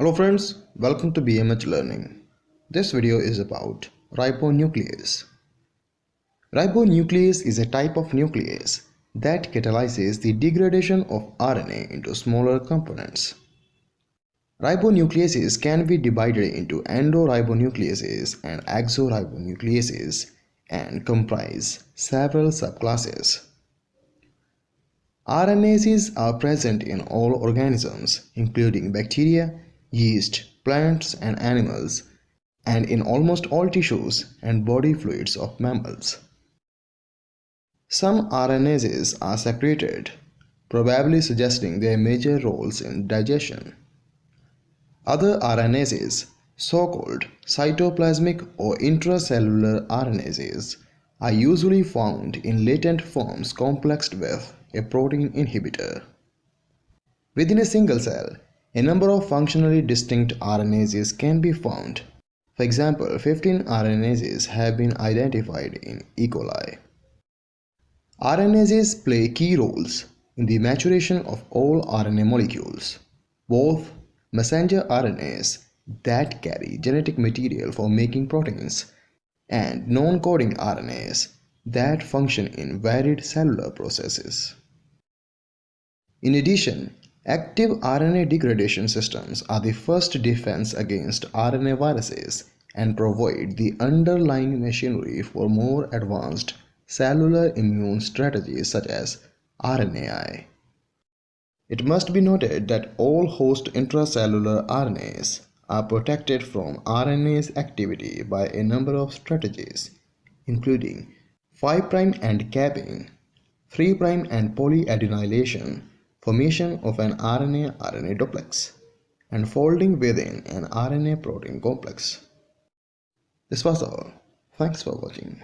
Hello friends, welcome to BMH Learning. This video is about ribonuclease. Ribonuclease is a type of nuclease that catalyzes the degradation of RNA into smaller components. Ribonucleases can be divided into endoribonucleases and exoribonucleases and comprise several subclasses. RNases are present in all organisms, including bacteria, yeast, plants and animals, and in almost all tissues and body fluids of mammals. Some RNases are secreted, probably suggesting their major roles in digestion. Other RNases, so-called cytoplasmic or intracellular RNases, are usually found in latent forms complexed with a protein inhibitor. Within a single cell, a number of functionally distinct RNases can be found. For example, 15 RNases have been identified in E. coli. RNases play key roles in the maturation of all RNA molecules, both messenger RNAs that carry genetic material for making proteins and non-coding RNAs that function in varied cellular processes. In addition, Active RNA degradation systems are the first defense against RNA viruses and provide the underlying machinery for more advanced cellular immune strategies such as RNAi. It must be noted that all host intracellular RNAs are protected from RNase activity by a number of strategies, including 5' end capping, 3' end polyadenylation, formation of an RNA-RNA duplex, and folding within an RNA-protein complex. This was all. Thanks for watching.